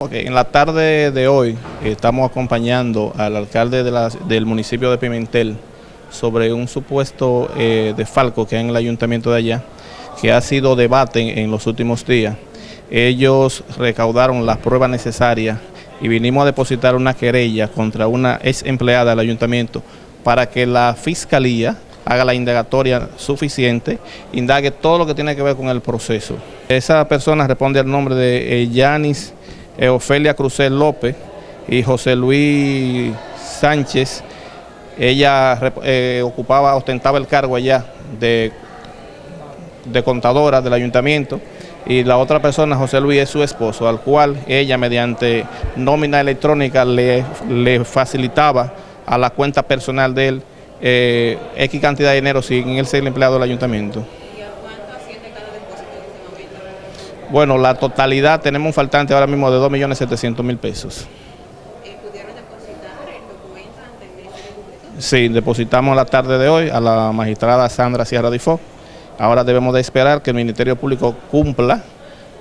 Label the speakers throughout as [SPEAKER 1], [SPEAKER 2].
[SPEAKER 1] En la tarde de hoy estamos acompañando al alcalde del municipio de Pimentel sobre un supuesto eh, desfalco que hay en el ayuntamiento de allá, que ha sido debate en, en los últimos días. Ellos recaudaron las pruebas necesarias y vinimos a depositar una querella contra una ex empleada del ayuntamiento para que la fiscalía haga la indagatoria suficiente, indague todo lo que tiene que ver con el proceso. Esa persona responde al nombre de eh, Yanis Ofelia Crucel López y José Luis Sánchez. Ella eh, ocupaba, ostentaba el cargo allá de, de contadora del ayuntamiento y la otra persona, José Luis, es su esposo, al cual ella mediante nómina electrónica le, le facilitaba a la cuenta personal de él eh, X cantidad de dinero sin él ser empleado del ayuntamiento. Bueno, la totalidad, tenemos un faltante ahora mismo de 2.700.000 pesos.
[SPEAKER 2] ¿Pudieron depositar el documento ante el Ministerio Público?
[SPEAKER 1] Sí, depositamos la tarde de hoy a la magistrada Sandra Sierra Difó. Ahora debemos de esperar que el Ministerio Público cumpla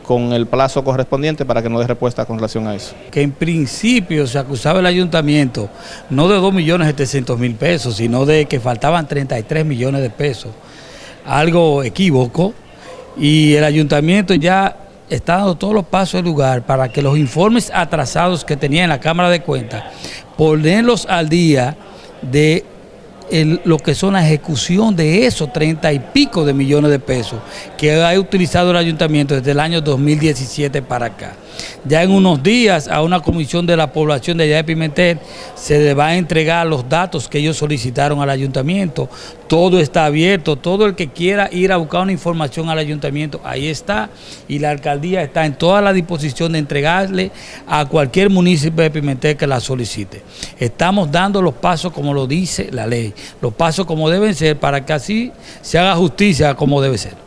[SPEAKER 1] con el plazo correspondiente para que nos dé respuesta con relación a eso.
[SPEAKER 3] Que en principio se acusaba el ayuntamiento no de 2.700.000 pesos, sino de que faltaban 33 millones de pesos. Algo equívoco y el ayuntamiento ya está dando todos los pasos del lugar para que los informes atrasados que tenía en la Cámara de Cuentas, ponerlos al día de el, lo que son la ejecución de esos treinta y pico de millones de pesos que ha utilizado el ayuntamiento desde el año 2017 para acá. Ya en unos días a una comisión de la población de allá de Pimentel se le va a entregar los datos que ellos solicitaron al ayuntamiento. Todo está abierto, todo el que quiera ir a buscar una información al ayuntamiento, ahí está. Y la alcaldía está en toda la disposición de entregarle a cualquier municipio de Pimentel que la solicite. Estamos dando los pasos como lo dice la ley, los pasos como deben ser para que así se haga justicia como debe ser.